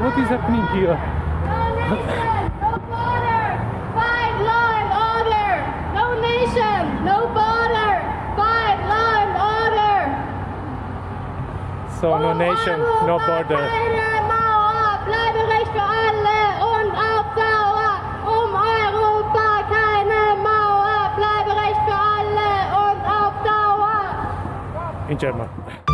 what is happening here? No nation, no border. Fight law and order. No nation, no border. Fight law and order. So no nation, no border. In Mauer,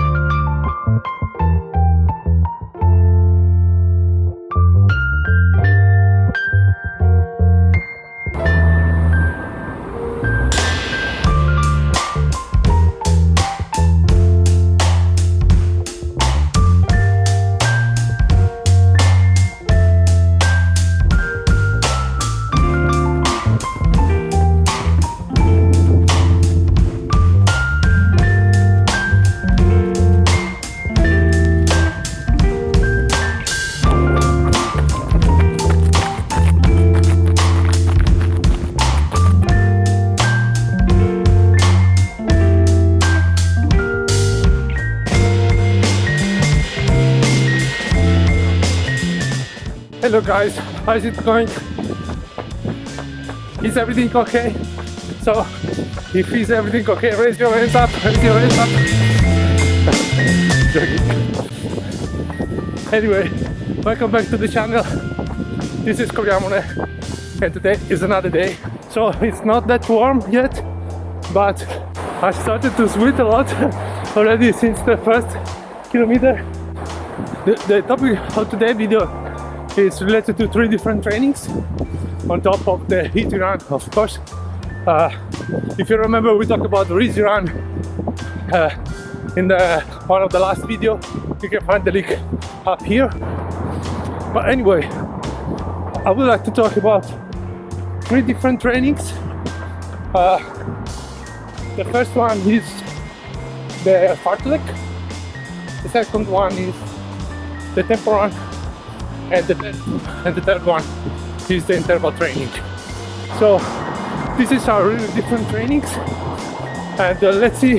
Hello guys, how's it going? Is everything okay? So, if is everything okay, raise your hands up, raise your hands up. Anyway, welcome back to the channel. This is Koryamone and today is another day. So it's not that warm yet, but I started to sweat a lot already since the first kilometer. The, the topic of today's video is related to three different trainings on top of the heat run, of course. Uh, if you remember, we talked about the easy run uh, in the one of the last video. You can find the link up here. But anyway, I would like to talk about three different trainings. Uh, the first one is the fartlek. The second one is the tempo run and the, and the third one is the interval training. So this is our really different trainings and uh, let's see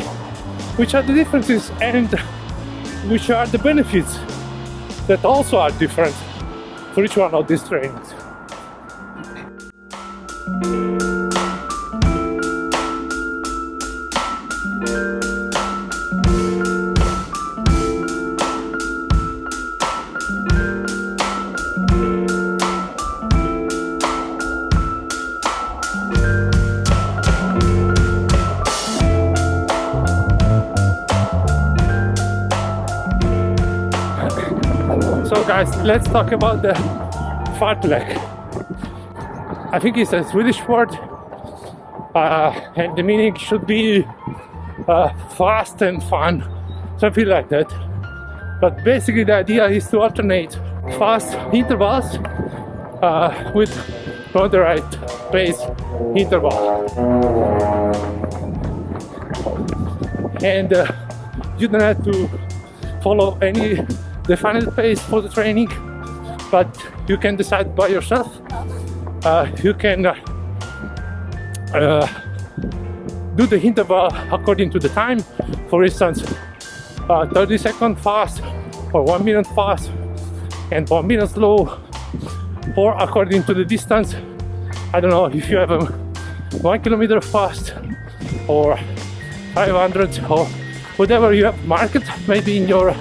which are the differences and which are the benefits that also are different for each one of these trainings. Guys, let's talk about the fartlek. I think it's a Swedish word uh, and the meaning should be uh, fast and fun, something like that. But basically the idea is to alternate fast intervals uh, with moderate pace interval. And uh, you don't have to follow any defined pace for the training, but you can decide by yourself. Uh, you can uh, uh, do the interval according to the time. For instance, uh, 30 second fast or one minute fast and one minute slow, or according to the distance. I don't know if you have a one kilometer fast or 500 or whatever you have marked maybe in your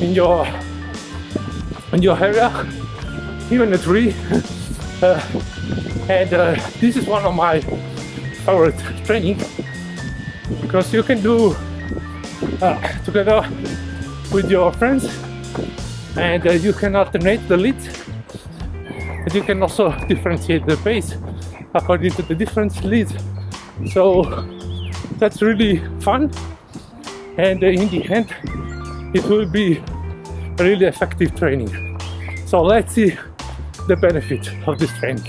in your in your area even a tree. Uh, and uh, this is one of my favorite training because you can do uh, together with your friends and uh, you can alternate the leads and you can also differentiate the pace according to the different leads so that's really fun. And uh, in the end it will be really effective training. So let's see the benefit of this training.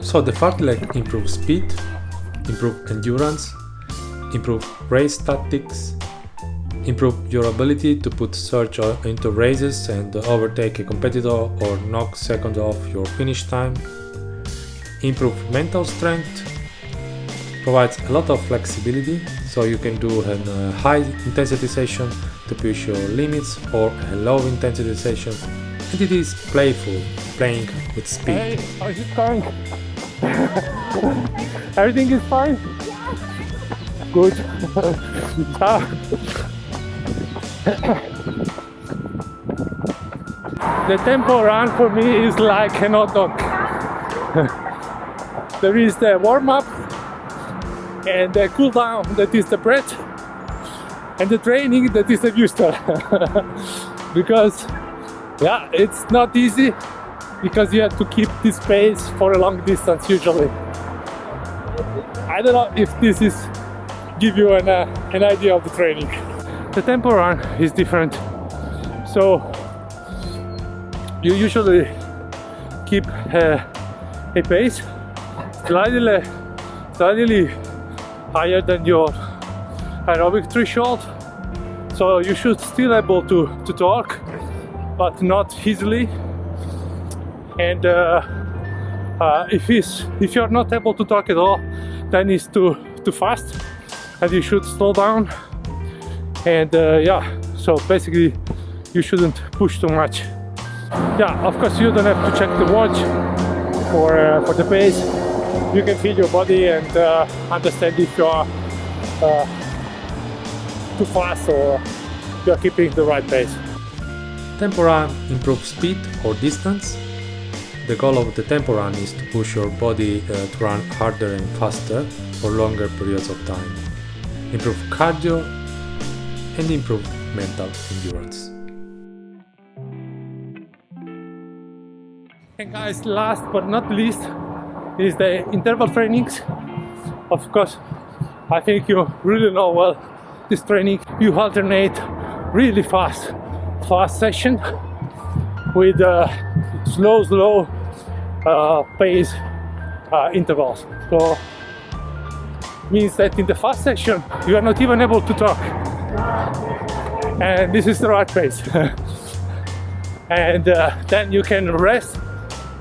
So the fartlek improves speed, improve endurance, improve race tactics, improve your ability to put surge into races and overtake a competitor or knock second off your finish time, improve mental strength, provides a lot of flexibility so you can do a uh, high intensity session to push your limits or a low intensity session and it is playful, playing with speed. Hey, how's it going? Everything is fine? Good. The tempo run for me is like an hot dog. there is the warm up and the cool down that is the breath and the training that is the booster because yeah it's not easy because you have to keep this pace for a long distance usually. I don't know if this is give you an, uh, an idea of the training. The tempo run is different. So you usually keep uh, a pace slightly slightly higher than your aerobic threshold so you should still able to to talk but not easily. And uh, uh, if it's if you're not able to talk at all then it's too too fast and you should slow down. And uh, yeah so basically you shouldn't push too much. Yeah of course you don't have to check the watch for uh, for the pace you can feel your body and uh, understand if you are uh, too fast or you're keeping the right pace Tempo run improves speed or distance. The goal of the tempo run is to push your body uh, to run harder and faster for longer periods of time, improve cardio, and improve mental endurance. And guys, last but not least is the interval trainings. Of course, I think you really know well this training. You alternate really fast, fast session with uh, slow, slow uh, pace uh, intervals. So means that in the fast session you are not even able to talk, and this is the right pace. and uh, then you can rest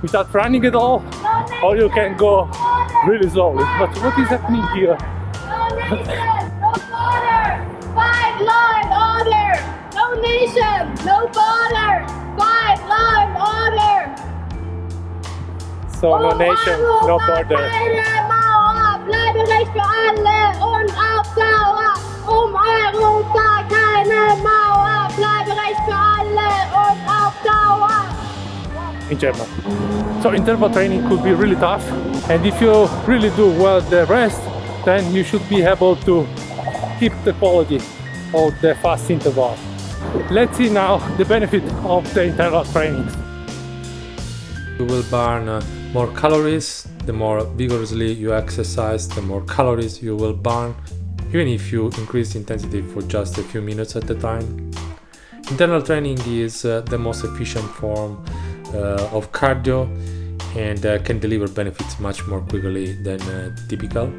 without running at all or you can go really slowly but what is happening here No nation, no border. Five line order. No nation, no border. Five line order. so no nation no border in German so interval training could be really tough and if you really do well the rest then you should be able to keep the quality of the fast interval let's see now the benefit of the interval training You will burn uh, more calories. The more vigorously you exercise, the more calories you will burn, even if you increase intensity for just a few minutes at a time. Interval training is uh, the most efficient form uh, of cardio and uh, can deliver benefits much more quickly than uh, typical.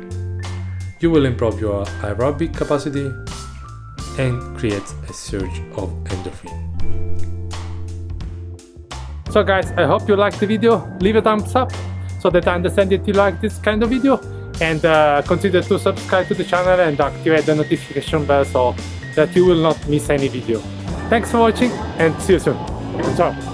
You will improve your aerobic capacity and create a surge of endorphin. So guys, I hope you liked the video. Leave a thumbs up so that I understand that you like this kind of video and uh, consider to subscribe to the channel and activate the notification bell so that you will not miss any video. Thanks for watching and see you soon. Ciao!